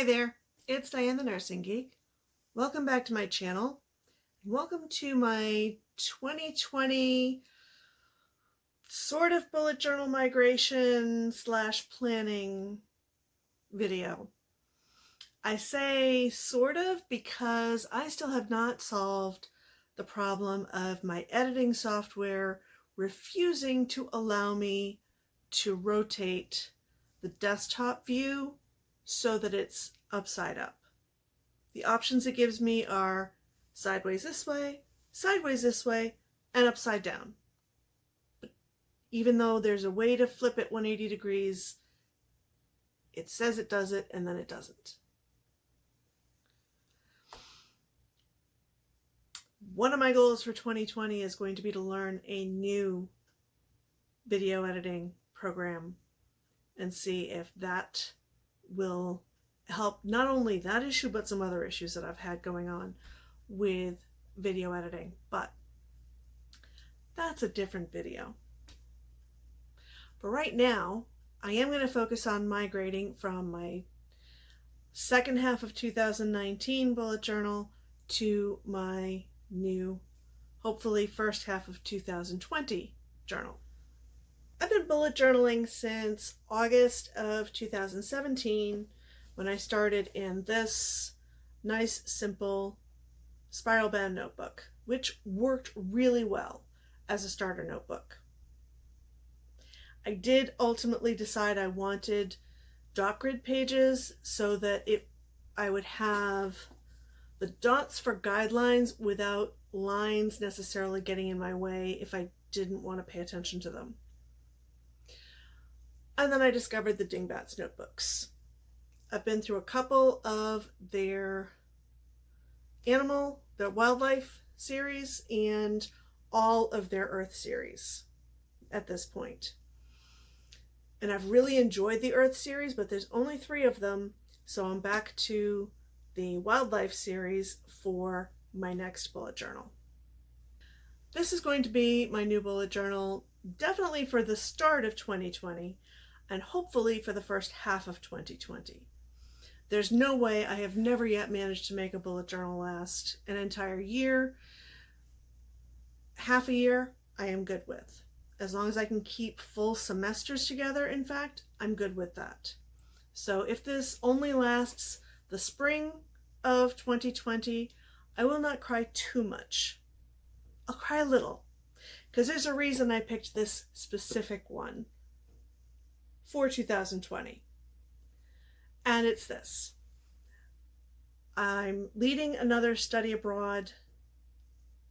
Hi there, it's Diane the Nursing Geek. Welcome back to my channel. Welcome to my 2020 sort of bullet journal migration slash planning video. I say sort of because I still have not solved the problem of my editing software refusing to allow me to rotate the desktop view so that it's upside up. The options it gives me are sideways this way, sideways this way, and upside down. But even though there's a way to flip it 180 degrees, it says it does it and then it doesn't. One of my goals for 2020 is going to be to learn a new video editing program and see if that will help not only that issue, but some other issues that I've had going on with video editing. But that's a different video. But right now, I am going to focus on migrating from my second half of 2019 bullet journal to my new, hopefully first half of 2020 journal. I've been bullet journaling since August of 2017 when I started in this nice, simple spiral bound notebook, which worked really well as a starter notebook. I did ultimately decide I wanted dot grid pages so that it I would have the dots for guidelines without lines necessarily getting in my way if I didn't want to pay attention to them. And then I discovered the Dingbats notebooks. I've been through a couple of their animal, their wildlife series, and all of their earth series at this point. And I've really enjoyed the earth series, but there's only three of them. So I'm back to the wildlife series for my next bullet journal. This is going to be my new bullet journal, definitely for the start of 2020, and hopefully for the first half of 2020. There's no way I have never yet managed to make a bullet journal last an entire year. Half a year, I am good with. As long as I can keep full semesters together, in fact, I'm good with that. So if this only lasts the spring of 2020, I will not cry too much. I'll cry a little, because there's a reason I picked this specific one for 2020. And it's this. I'm leading another study abroad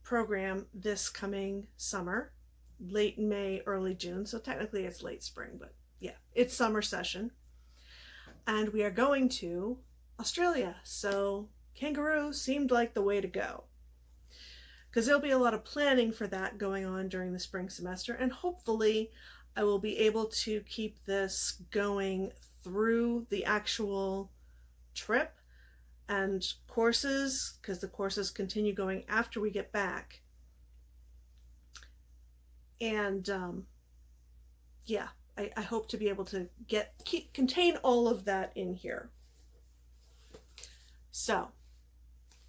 program this coming summer, late May, early June. So technically it's late spring, but yeah, it's summer session. And we are going to Australia. So kangaroo seemed like the way to go because there'll be a lot of planning for that going on during the spring semester and hopefully I will be able to keep this going through the actual trip and courses because the courses continue going after we get back. And um, yeah, I, I hope to be able to get keep, contain all of that in here. So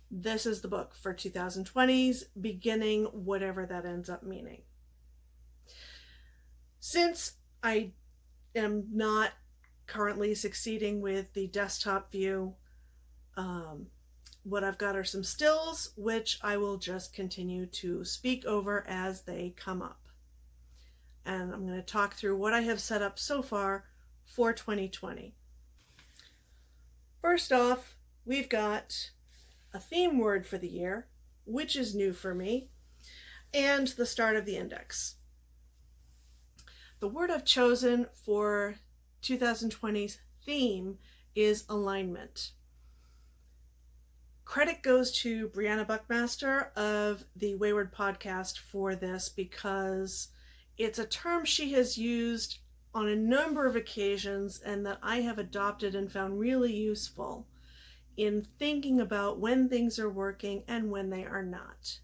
this is the book for 2020s, beginning whatever that ends up meaning. Since I am not currently succeeding with the desktop view, um, what I've got are some stills, which I will just continue to speak over as they come up. And I'm going to talk through what I have set up so far for 2020. First off, we've got a theme word for the year, which is new for me, and the start of the index. The word I've chosen for 2020's theme is alignment. Credit goes to Briana Buckmaster of the Wayward podcast for this because it's a term she has used on a number of occasions and that I have adopted and found really useful in thinking about when things are working and when they are not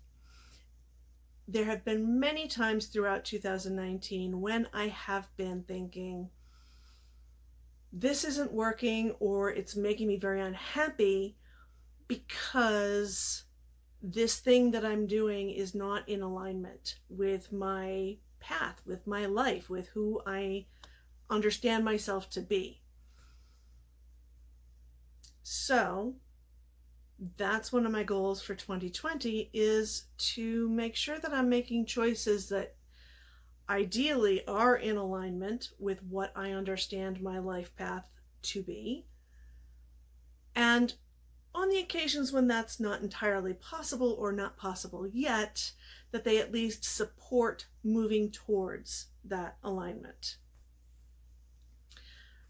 there have been many times throughout 2019 when I have been thinking, this isn't working or it's making me very unhappy because this thing that I'm doing is not in alignment with my path, with my life, with who I understand myself to be. So that's one of my goals for 2020 is to make sure that I'm making choices that ideally are in alignment with what I understand my life path to be. And on the occasions when that's not entirely possible or not possible yet, that they at least support moving towards that alignment.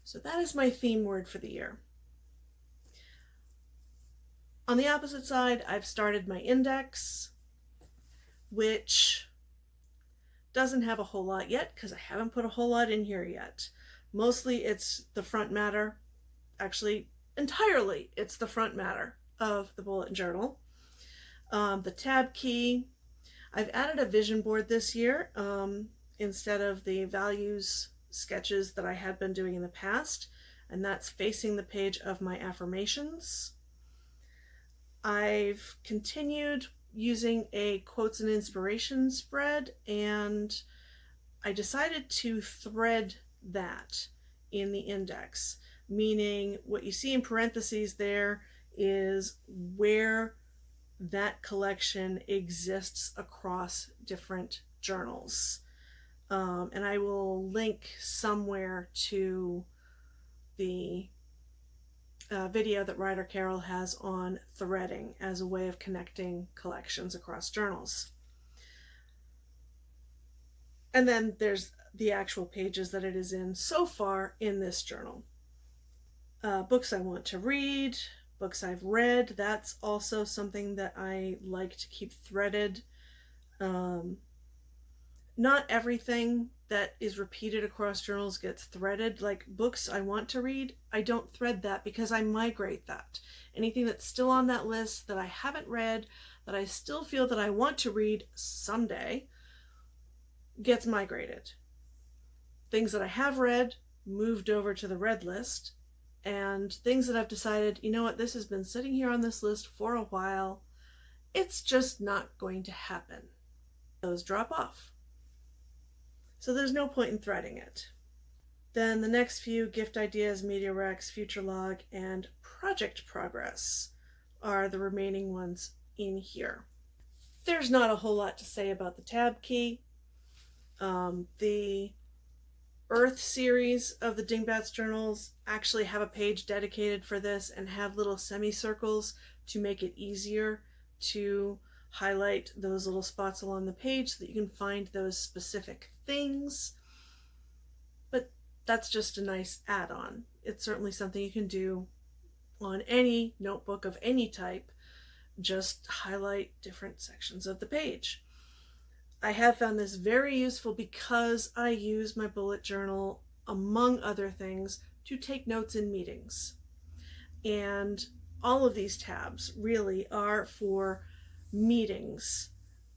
So that is my theme word for the year. On the opposite side, I've started my index, which doesn't have a whole lot yet because I haven't put a whole lot in here yet. Mostly it's the front matter, actually entirely it's the front matter of the bullet journal. Um, the tab key, I've added a vision board this year um, instead of the values sketches that I had been doing in the past, and that's facing the page of my affirmations. I've continued using a quotes and inspiration spread and I decided to thread that in the index, meaning what you see in parentheses there is where that collection exists across different journals. Um, and I will link somewhere to the uh, video that Ryder Carroll has on threading as a way of connecting collections across journals. And then there's the actual pages that it is in so far in this journal. Uh, books I want to read, books I've read, that's also something that I like to keep threaded. Um, not everything that is repeated across journals gets threaded. Like books I want to read, I don't thread that because I migrate that. Anything that's still on that list that I haven't read, that I still feel that I want to read someday, gets migrated. Things that I have read moved over to the read list, and things that I've decided, you know what, this has been sitting here on this list for a while, it's just not going to happen. Those drop off. So there's no point in threading it. Then the next few gift ideas, media recs, future log, and project progress are the remaining ones in here. There's not a whole lot to say about the tab key. Um, the Earth series of the Dingbats journals actually have a page dedicated for this and have little semicircles to make it easier to highlight those little spots along the page so that you can find those specific things. But that's just a nice add-on. It's certainly something you can do on any notebook of any type. Just highlight different sections of the page. I have found this very useful because I use my bullet journal, among other things, to take notes in meetings. And all of these tabs really are for meetings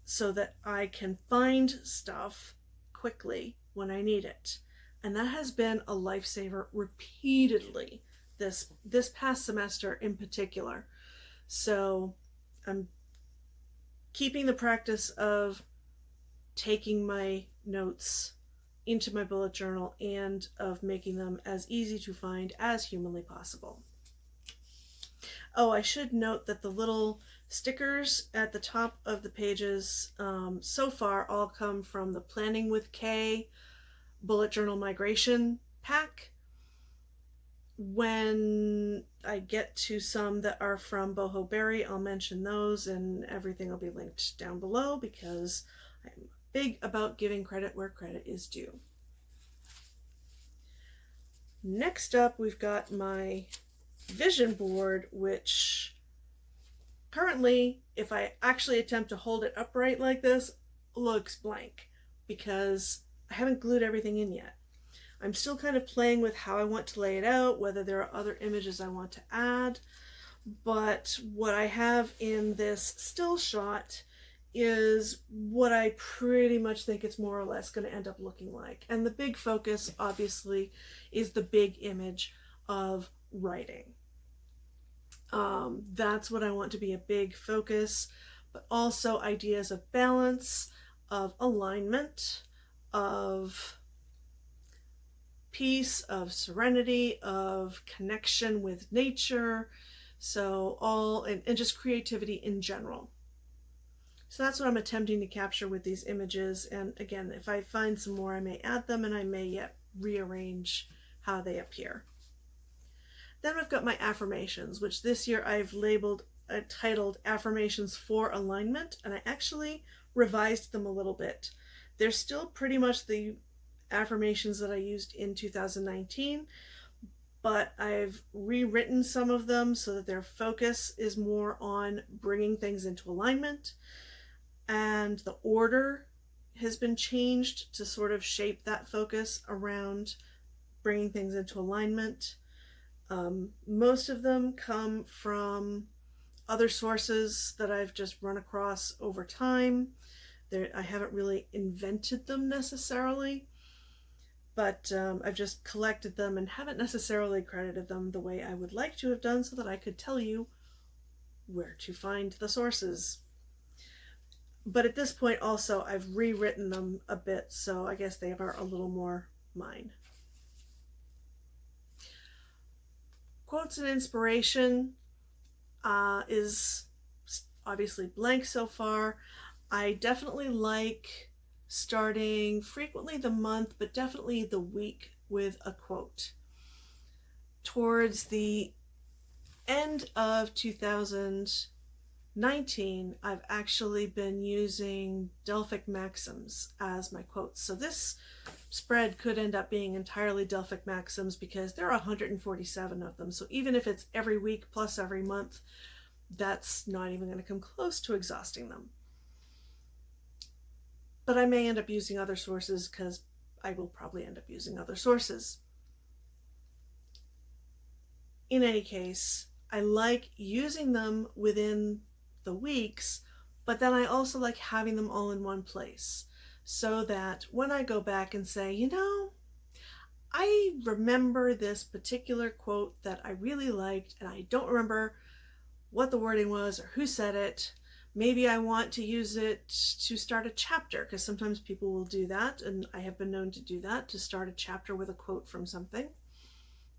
so that I can find stuff quickly when I need it. And that has been a lifesaver repeatedly this this past semester in particular. So I'm keeping the practice of taking my notes into my bullet journal and of making them as easy to find as humanly possible. Oh, I should note that the little Stickers at the top of the pages um, so far all come from the Planning with K Bullet Journal Migration pack. When I get to some that are from Boho Berry, I'll mention those and everything will be linked down below because I'm big about giving credit where credit is due. Next up, we've got my vision board, which Currently, if I actually attempt to hold it upright like this, looks blank because I haven't glued everything in yet. I'm still kind of playing with how I want to lay it out, whether there are other images I want to add, but what I have in this still shot is what I pretty much think it's more or less going to end up looking like. And the big focus, obviously, is the big image of writing. Um, that's what I want to be a big focus, but also ideas of balance, of alignment, of peace, of serenity, of connection with nature. So, all and, and just creativity in general. So that's what I'm attempting to capture with these images. And again, if I find some more, I may add them and I may yet rearrange how they appear. Then I've got my affirmations, which this year I've labeled, uh, titled Affirmations for Alignment, and I actually revised them a little bit. They're still pretty much the affirmations that I used in 2019, but I've rewritten some of them so that their focus is more on bringing things into alignment, and the order has been changed to sort of shape that focus around bringing things into alignment. Um, most of them come from other sources that I've just run across over time. They're, I haven't really invented them necessarily, but um, I've just collected them and haven't necessarily credited them the way I would like to have done so that I could tell you where to find the sources. But at this point also I've rewritten them a bit, so I guess they are a little more mine. Quotes and inspiration uh, is obviously blank so far. I definitely like starting frequently the month, but definitely the week with a quote. Towards the end of 2019, I've actually been using Delphic Maxims as my quotes. So this spread could end up being entirely Delphic Maxims because there are 147 of them. So even if it's every week plus every month, that's not even going to come close to exhausting them. But I may end up using other sources because I will probably end up using other sources. In any case, I like using them within the weeks, but then I also like having them all in one place so that when I go back and say, you know, I remember this particular quote that I really liked and I don't remember what the wording was or who said it. Maybe I want to use it to start a chapter because sometimes people will do that and I have been known to do that to start a chapter with a quote from something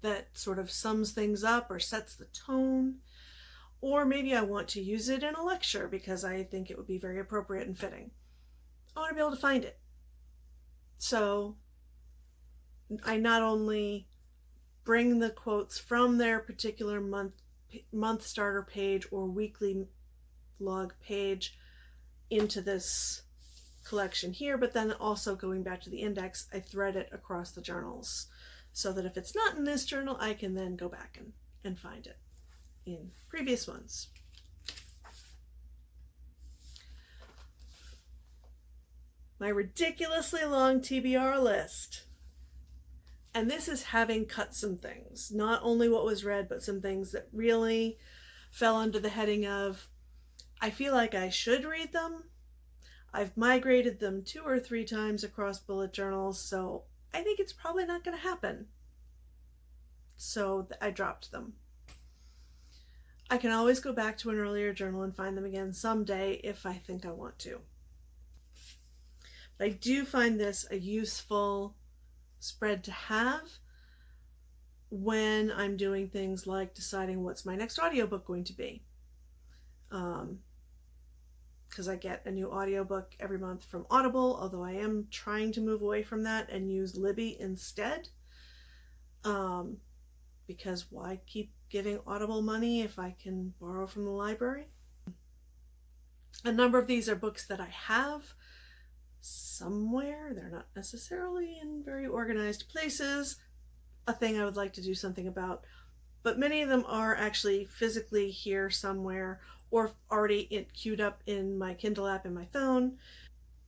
that sort of sums things up or sets the tone. Or maybe I want to use it in a lecture because I think it would be very appropriate and fitting. I want to be able to find it. So I not only bring the quotes from their particular month month starter page or weekly log page into this collection here, but then also going back to the index, I thread it across the journals so that if it's not in this journal, I can then go back and, and find it in previous ones. my ridiculously long TBR list. And this is having cut some things, not only what was read, but some things that really fell under the heading of I feel like I should read them. I've migrated them two or three times across bullet journals, so I think it's probably not going to happen. So I dropped them. I can always go back to an earlier journal and find them again someday if I think I want to. I do find this a useful spread to have when I'm doing things like deciding what's my next audiobook going to be. Um, because I get a new audiobook every month from Audible, although I am trying to move away from that and use Libby instead. Um, because why keep giving Audible money if I can borrow from the library? A number of these are books that I have somewhere. They're not necessarily in very organized places. A thing I would like to do something about. But many of them are actually physically here somewhere or already it queued up in my Kindle app in my phone.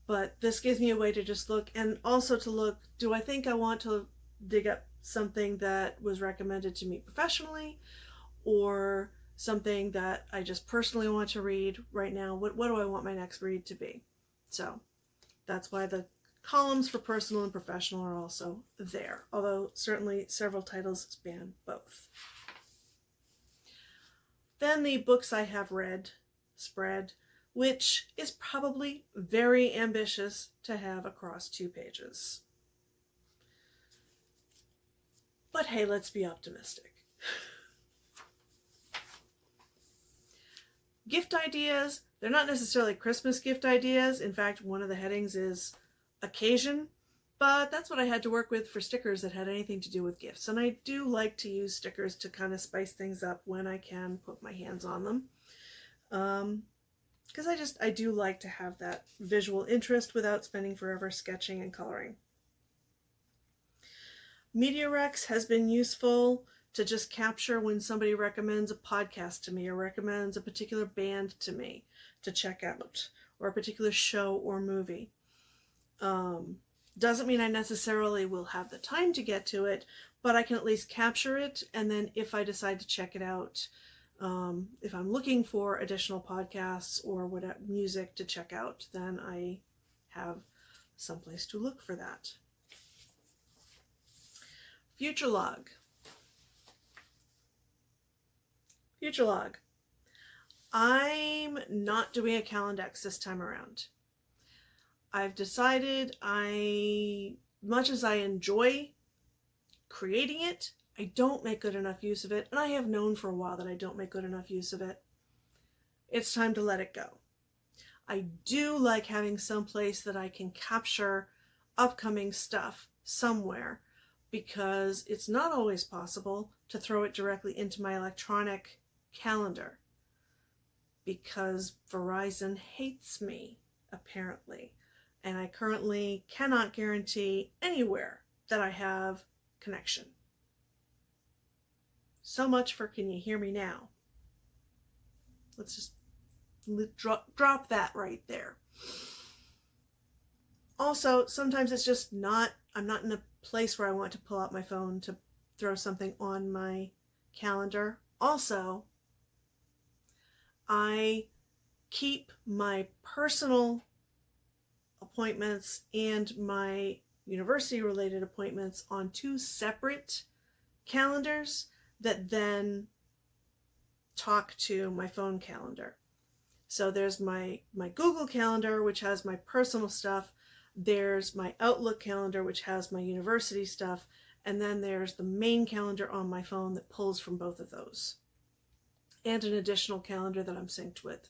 But this gives me a way to just look and also to look, do I think I want to dig up something that was recommended to me professionally or something that I just personally want to read right now? What, what do I want my next read to be? So that's why the columns for personal and professional are also there, although certainly several titles span both. Then the books I have read spread, which is probably very ambitious to have across two pages. But hey, let's be optimistic. gift ideas, they're not necessarily Christmas gift ideas. In fact, one of the headings is occasion, but that's what I had to work with for stickers that had anything to do with gifts. And I do like to use stickers to kind of spice things up when I can put my hands on them. Um, because I just, I do like to have that visual interest without spending forever sketching and coloring. Media recs has been useful to just capture when somebody recommends a podcast to me or recommends a particular band to me to check out or a particular show or movie. Um, doesn't mean I necessarily will have the time to get to it, but I can at least capture it. And then if I decide to check it out, um, if I'm looking for additional podcasts or what music to check out, then I have someplace to look for that. Future log. Future log. I'm not doing a Calendex this time around. I've decided I, much as I enjoy creating it, I don't make good enough use of it, and I have known for a while that I don't make good enough use of it. It's time to let it go. I do like having some place that I can capture upcoming stuff somewhere because it's not always possible to throw it directly into my electronic calendar because Verizon hates me, apparently, and I currently cannot guarantee anywhere that I have connection. So much for can you hear me now? Let's just drop, drop that right there. Also, sometimes it's just not, I'm not in a place where I want to pull out my phone to throw something on my calendar. Also, I keep my personal appointments and my university related appointments on two separate calendars that then talk to my phone calendar. So there's my, my Google calendar, which has my personal stuff. There's my Outlook calendar, which has my university stuff. And then there's the main calendar on my phone that pulls from both of those and an additional calendar that I'm synced with.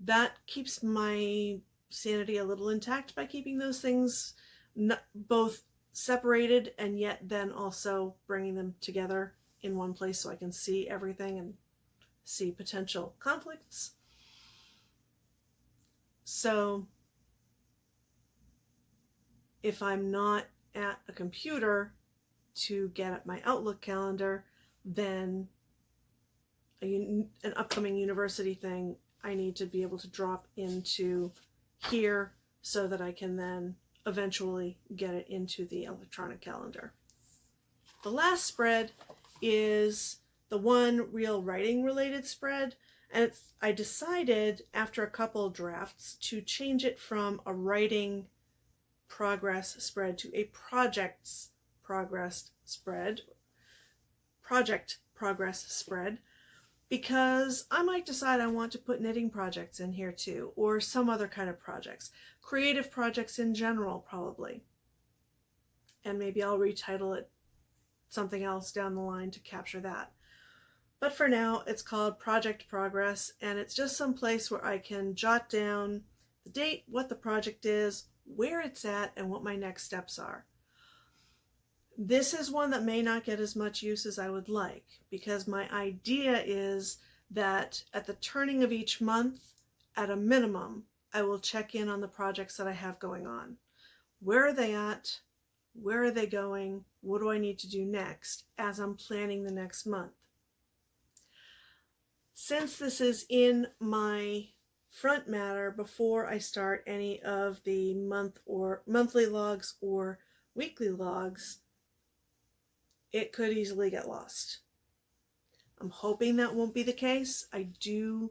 That keeps my sanity a little intact by keeping those things both separated and yet then also bringing them together in one place so I can see everything and see potential conflicts. So if I'm not at a computer to get at my Outlook calendar, then a, an upcoming university thing, I need to be able to drop into here so that I can then eventually get it into the electronic calendar. The last spread is the one real writing related spread and I decided after a couple drafts to change it from a writing progress spread to a projects progress spread project progress spread because I might decide I want to put knitting projects in here too, or some other kind of projects. Creative projects in general, probably. And maybe I'll retitle it something else down the line to capture that. But for now, it's called Project Progress, and it's just some place where I can jot down the date, what the project is, where it's at, and what my next steps are. This is one that may not get as much use as I would like because my idea is that at the turning of each month, at a minimum, I will check in on the projects that I have going on. Where are they at? Where are they going? What do I need to do next as I'm planning the next month? Since this is in my front matter before I start any of the month or monthly logs or weekly logs, it could easily get lost. I'm hoping that won't be the case. I do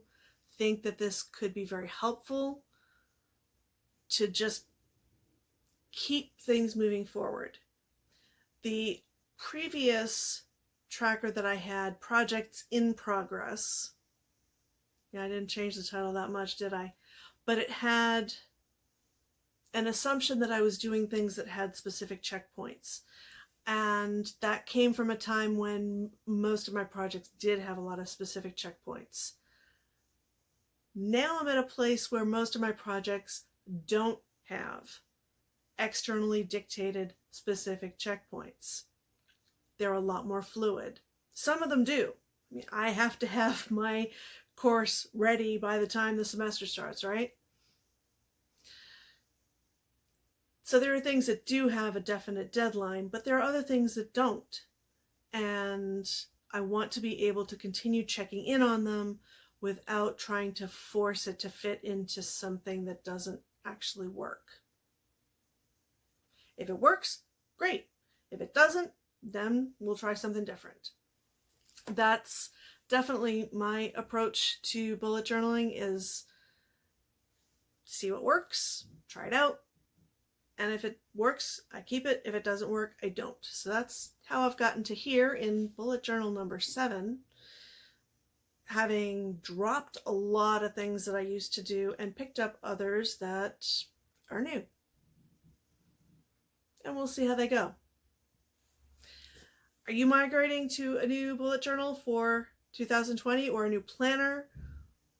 think that this could be very helpful to just keep things moving forward. The previous tracker that I had, Projects in Progress, yeah, I didn't change the title that much, did I? But it had an assumption that I was doing things that had specific checkpoints. And that came from a time when most of my projects did have a lot of specific checkpoints. Now I'm at a place where most of my projects don't have externally dictated specific checkpoints. They're a lot more fluid. Some of them do. I mean, I have to have my course ready by the time the semester starts, right? So there are things that do have a definite deadline, but there are other things that don't. And I want to be able to continue checking in on them without trying to force it to fit into something that doesn't actually work. If it works, great. If it doesn't, then we'll try something different. That's definitely my approach to bullet journaling is see what works, try it out, and if it works, I keep it. If it doesn't work, I don't. So that's how I've gotten to here in bullet journal number seven, having dropped a lot of things that I used to do and picked up others that are new. And we'll see how they go. Are you migrating to a new bullet journal for 2020 or a new planner?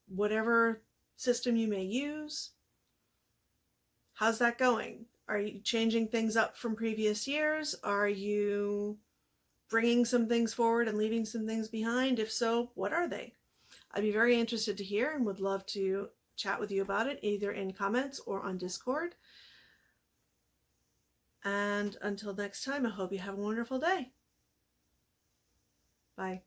Whatever system you may use. How's that going? Are you changing things up from previous years? Are you bringing some things forward and leaving some things behind? If so, what are they? I'd be very interested to hear and would love to chat with you about it either in comments or on Discord. And until next time, I hope you have a wonderful day. Bye.